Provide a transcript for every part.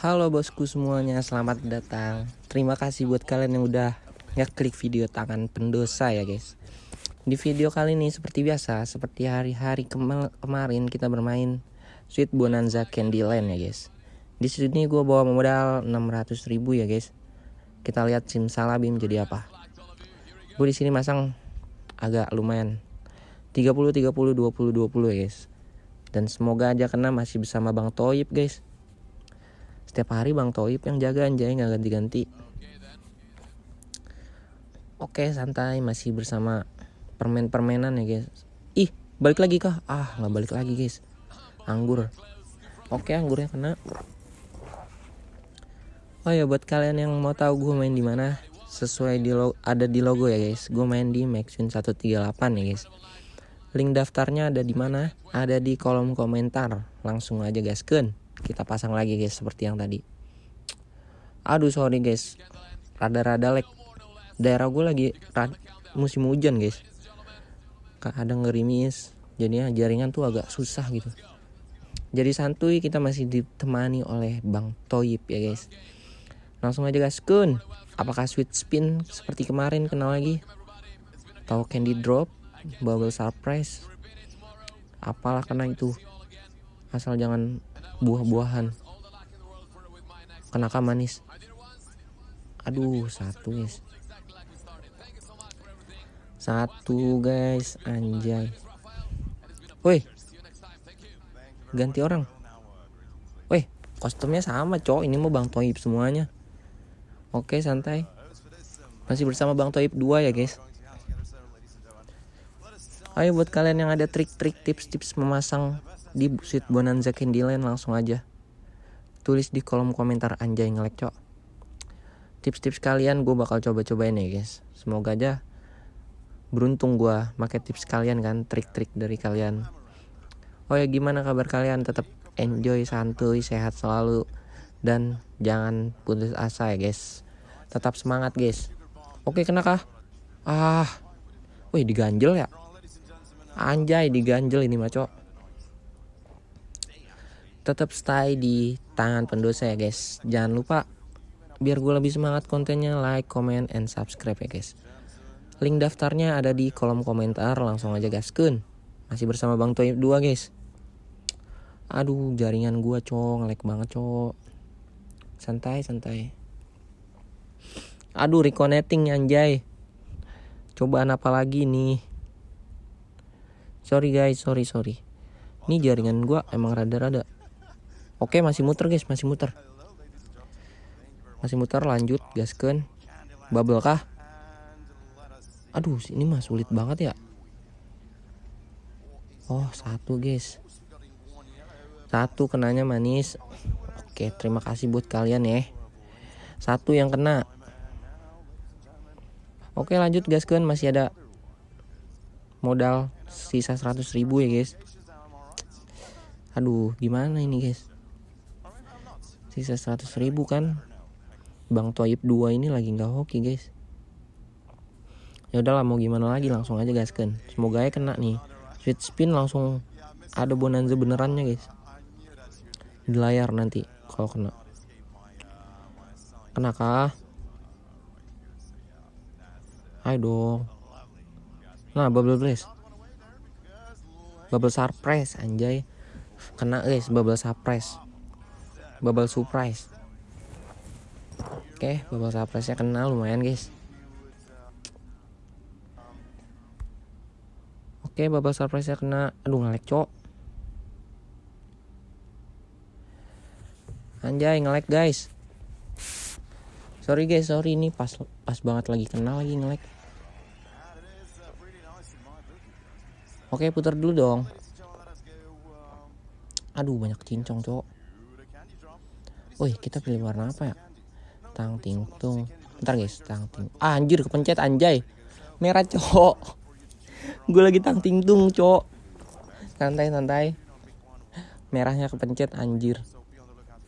Halo bosku semuanya, selamat datang. Terima kasih buat kalian yang udah ngeklik video tangan pendosa ya guys. Di video kali ini seperti biasa, seperti hari-hari kema kemarin kita bermain Sweet Bonanza Candyland ya guys. Di sini gue bawa modal 600 ribu ya guys. Kita lihat simsalabim jadi apa. Gue di sini masang agak lumayan 30 30 20 20 ya guys. Dan semoga aja kena masih bersama Bang Toyib guys. Setiap hari Bang Toib yang jaga anjay nggak ganti-ganti. Oke santai masih bersama permen-permenan ya guys. Ih balik lagi kah? Ah nggak balik lagi guys. Anggur. Oke anggurnya kena. Oh ya buat kalian yang mau tahu gue main di mana sesuai di lo ada di logo ya guys. Gue main di Maxwin 138 ya guys. Link daftarnya ada di mana? Ada di kolom komentar. Langsung aja guys kan. Kita pasang lagi guys seperti yang tadi. Aduh sorry guys. Rada-rada lag. Daerah gue lagi musim hujan guys. Kadang ngerimis. Jadinya jaringan tuh agak susah gitu. Jadi santuy kita masih ditemani oleh Bang Toyib ya guys. Langsung aja guys kun. Apakah sweet spin seperti kemarin kenal lagi? Tahu candy drop? bubble surprise apalah kena itu asal jangan buah-buahan. Kenaka manis. Aduh satu guys. Satu guys. Anjay. Woi. Ganti orang. Woi kostumnya sama cowok. Ini mau bang Toib semuanya. Oke santai. Masih bersama bang Toib 2 ya guys. Ayo buat kalian yang ada trik-trik tips-tips memasang di Sweet Bonanza Candyland langsung aja tulis di kolom komentar anjay ngelek cok. Tips-tips kalian gue bakal coba-cobain ya guys. Semoga aja beruntung gue pakai tips kalian kan, trik-trik dari kalian. Oh ya gimana kabar kalian? Tetap enjoy, santuy, sehat selalu dan jangan putus asa ya guys. Tetap semangat guys. Oke kena? Ah, wih diganjel ya. Anjay diganjel ini maco. Tetap stay di tangan pendosa ya guys. Jangan lupa biar gue lebih semangat kontennya like, comment, and subscribe ya guys. Link daftarnya ada di kolom komentar. Langsung aja gaskun. Masih bersama Bang Toyib 2 guys. Aduh jaringan gue cok ngelek banget cok. Santai santai. Aduh reconnecting anjay. Cobaan apa lagi nih? sorry guys sorry sorry ini jaringan gua emang rada-rada oke masih muter guys masih muter. Masih muter lanjut gasken bubble kah? Aduh ini mah sulit banget ya. Oh satu guys. Satu kenanya manis. Oke terima kasih buat kalian ya. Satu yang kena. Oke lanjut gasken masih ada modal sisa 100 ribu ya guys. Aduh gimana ini guys sisa 100 ribu kan. Bang Toyib 2 ini lagi nggak hoki guys. Ya udahlah mau gimana lagi langsung aja guys kan semoga ya kena nih. Sweet spin langsung ada bonanza benerannya guys. Di layar nanti kalau kena. Kena kah ayo dong. Nah, bubble blast. Bubble surprise anjay. Kena guys, bubble surprise. Bubble surprise. Oke, bubble surprise-nya kena lumayan guys. Oke, bubble surprise-nya kena. Aduh, ngelek, Cok. Anjay, ngelek, guys. Sorry guys, sorry ini pas pas banget lagi kena lagi ngelek. Oke putar dulu dong Aduh banyak cincong cowok Woi kita pilih warna apa ya? Tang ting tung. Ntar guys. Tang ting ah, Anjir kepencet anjay. Merah cowok. Gue lagi tang ting tung cowok. Santai santai. Merahnya kepencet anjir.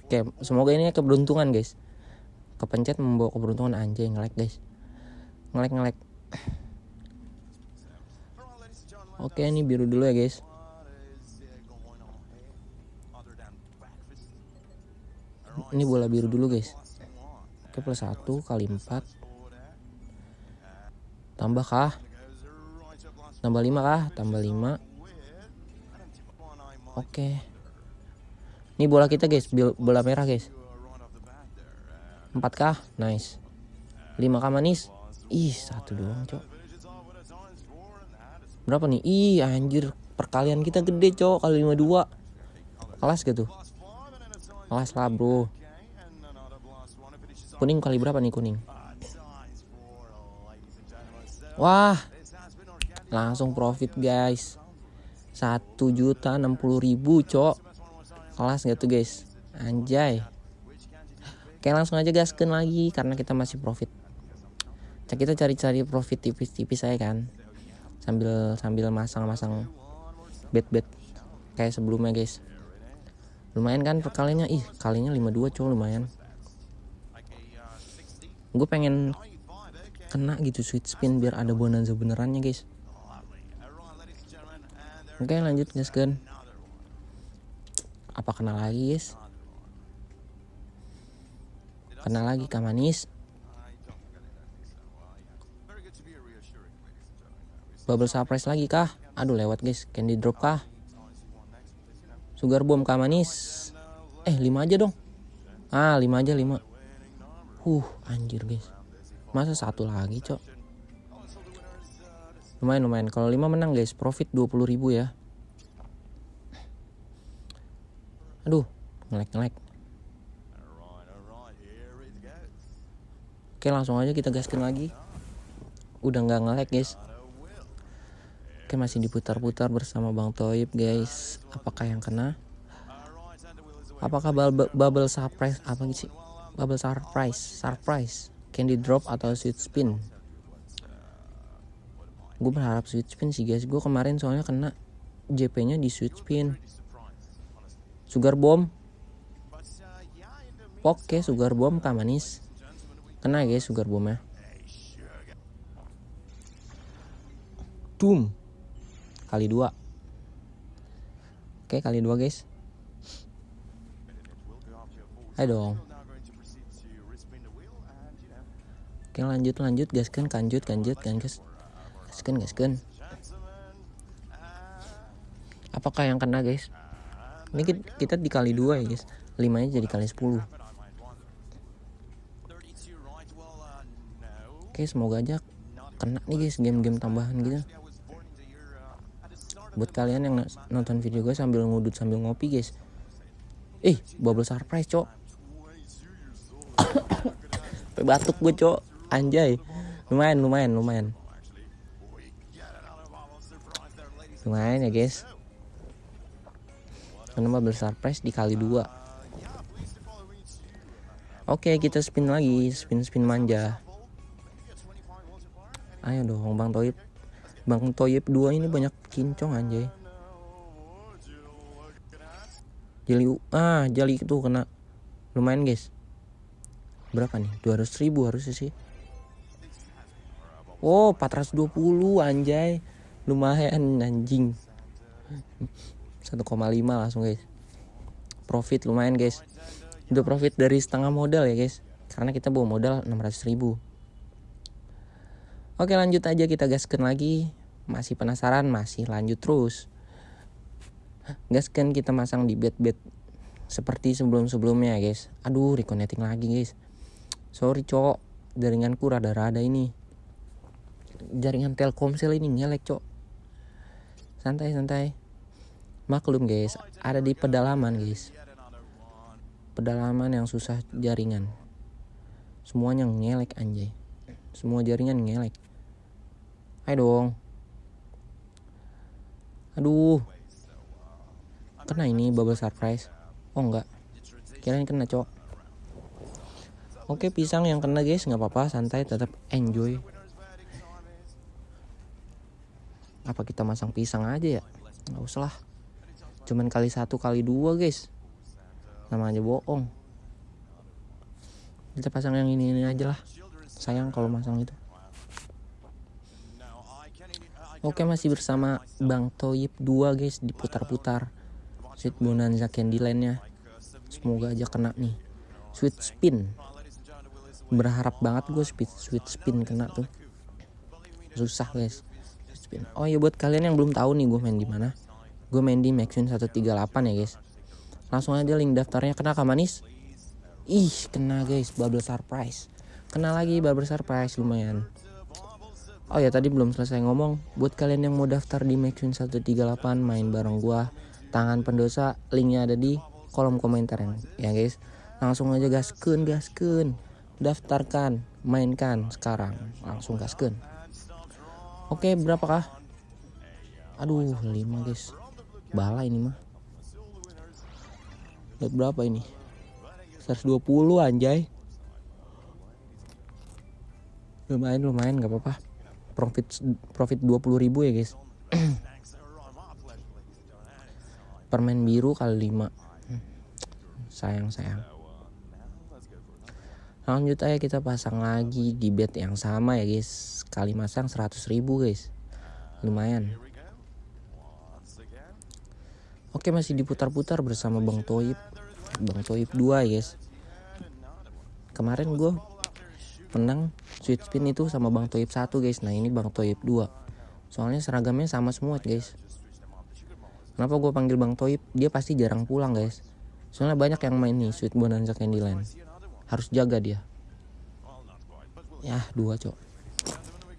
Oke semoga ini keberuntungan guys. Kepencet membawa keberuntungan anjay. Ngelek guys. Ngelek ngelek Oke ini biru dulu ya guys ini bola biru dulu guys. Oke plus satu kali empat. Tambah kah? Tambah lima kah? Tambah lima. Oke. Ini bola kita guys. Bola merah guys. Empat kah? Nice. Lima kah manis? Ih satu doang cok. Berapa nih? Ih anjir. Perkalian kita gede cok. Kali lima dua. Kelas gitu kelas lah bro. Kuning kali berapa nih kuning? Wah. Langsung profit guys. Satu juta enam puluh ribu cok. Kelas gitu guys? Anjay. Oke langsung aja gaskan lagi karena kita masih profit. Kita cari-cari profit tipis-tipis saya kan? Sambil sambil masang-masang bet-bet kayak sebelumnya guys lumayan kan perkalinya ih kalinya 52 cowok lumayan. Gue pengen kena gitu sweet spin biar ada bonanza benerannya guys. Oke lanjut guys kan apa kena lagi guys? Kena lagi kamanis bubble surprise lagi kah aduh lewat guys. Candy drop kah Sugar bomb kah manis? Eh 5 aja dong. Ah 5 aja 5. Huh anjir guys. Masa satu lagi cok. Lumayan lumayan. Kalau 5 menang guys profit 20 ribu ya. Aduh ngelek ngelek. Oke langsung aja kita gaskin lagi. Udah nggak ngelek guys. Oke masih diputar-putar bersama Bang Toib guys. Apakah yang kena? Apakah bubble, surprise apa sih? Bubble surprise, surprise, candy drop atau sweet spin? Gue berharap sweet spin sih guys. Gue kemarin soalnya kena JP-nya di sweet spin. Sugar bomb. Oke, sugar bomb kah manis? Kena guys sugar bombnya. Doom kali dua. Oke kali dua guys. Ayo dong. Oke lanjut lanjut gaskan kanjut kanjut kan gas gaskan gaskan apakah yang kena guys? Ini kita dikali dua ya guys. Limanya jadi kali sepuluh. Oke semoga aja kena nih guys game-game tambahan gitu buat kalian yang nonton video gue sambil ngudut sambil ngopi guys. Eh bubble surprise cok. Batuk gue cok. Anjay. Lumayan lumayan lumayan. Lumayan ya guys. Karena bubble surprise dikali dua. Oke kita spin lagi. Spin spin manja. Ayo dong bang Toib Bang Toyib 2 ini banyak kincong anjay. Jeli ah jeli itu kena lumayan guys. Berapa nih? 200 ribu harusnya sih. Oh 420 anjay. Lumayan anjing. 1,5 langsung guys. Profit lumayan guys. Udah profit dari setengah modal ya guys. Karena kita bawa modal 600 ribu. Oke lanjut aja kita gaskan lagi. Masih penasaran? Masih lanjut terus. Gaskan kita masang di bed-bed seperti sebelum-sebelumnya guys. Aduh reconnecting lagi guys. Sorry cok, jaringanku rada-rada ini. Jaringan Telkomsel ini ngelek cok. Santai-santai. Maklum guys, ada di pedalaman guys. Pedalaman yang susah jaringan. Semuanya ngelek anjay. Semua jaringan ngelek. Ayo dong. Aduh. Kena ini bubble surprise. Oh enggak. Kirain kena, Cok. Oke, pisang yang kena, guys. nggak apa-apa, santai, tetap enjoy. Apa kita masang pisang aja ya? Nggak usah lah. Cuman kali satu kali dua, guys. Namanya bohong. Kita pasang yang ini ini aja lah. Sayang kalau masang itu. Oke masih bersama Bang Toyib 2 guys diputar-putar. Sweet Bonanza Candyland nya Semoga aja kena nih. Sweet spin. Berharap banget gue speed sweet spin kena tuh. Susah guys spin. Oh ya buat kalian yang belum tahu nih gue main di mana gue main di Maxwin 138 ya guys. Langsung aja link daftarnya kena ke manis? Ih kena guys bubble surprise. Kena lagi bubble surprise lumayan oh ya tadi belum selesai ngomong. Buat kalian yang mau daftar di Maxwin 138 main bareng gua. Tangan pendosa linknya ada di kolom komentar ya guys? Langsung aja gaskeun gaskeun daftarkan mainkan sekarang. Langsung gaskeun oke berapakah? Aduh 5 guys. Bala ini mah. Lihat berapa ini? 120 anjay. Lumayan lumayan nggak apa-apa profit profit 20 ribu ya guys. Permen biru kali 5 sayang sayang. Lanjut aja kita pasang lagi di bed yang sama ya guys. Kali masang 100 ribu guys. Lumayan. Oke masih diputar-putar bersama Bang Toib. Bang Toib 2 ya guys. Kemarin gue menang sweet spin itu sama Bang Toib 1 guys. Nah ini Bang Toib 2 soalnya seragamnya sama semua guys. Kenapa gue panggil Bang Toib? Dia pasti jarang pulang guys. Soalnya banyak yang main nih Sweet Bonanza Candyland harus jaga dia. Ya dua cok.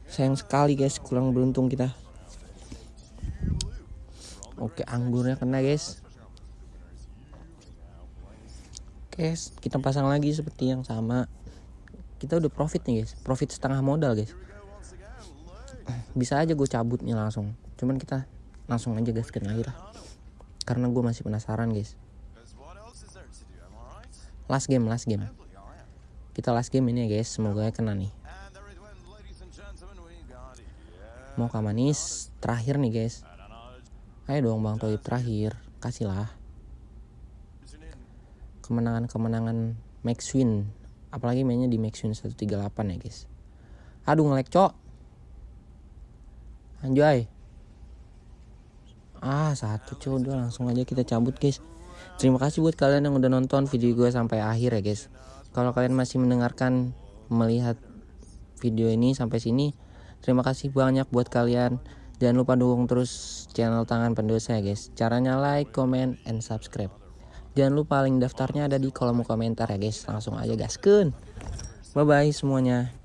Sayang sekali guys. Kurang beruntung kita. Oke anggurnya kena guys. Oke kita pasang lagi seperti yang sama kita udah profit nih guys. Profit setengah modal guys. Bisa aja gue cabut nih langsung. Cuman kita langsung aja gaskan lagi lah. Karena gue masih penasaran guys. Last game last game. Kita last game ini ya guys. Semoga kena nih. Mau manis terakhir nih guys. Ayo dong bang Toib terakhir. Kasihlah kemenangan-kemenangan Max Win apalagi mainnya di Max Win 138 ya guys. Aduh ngelek cok. Anjay. Ah satu cuy udah langsung aja kita cabut guys. Terima kasih buat kalian yang udah nonton video gue sampai akhir ya guys. Kalau kalian masih mendengarkan melihat video ini sampai sini terima kasih banyak buat kalian. Jangan lupa dukung terus channel tangan pendosa ya guys. Caranya like comment and subscribe jangan lupa link daftarnya ada di kolom komentar ya guys. Langsung aja gaskeun. Bye bye semuanya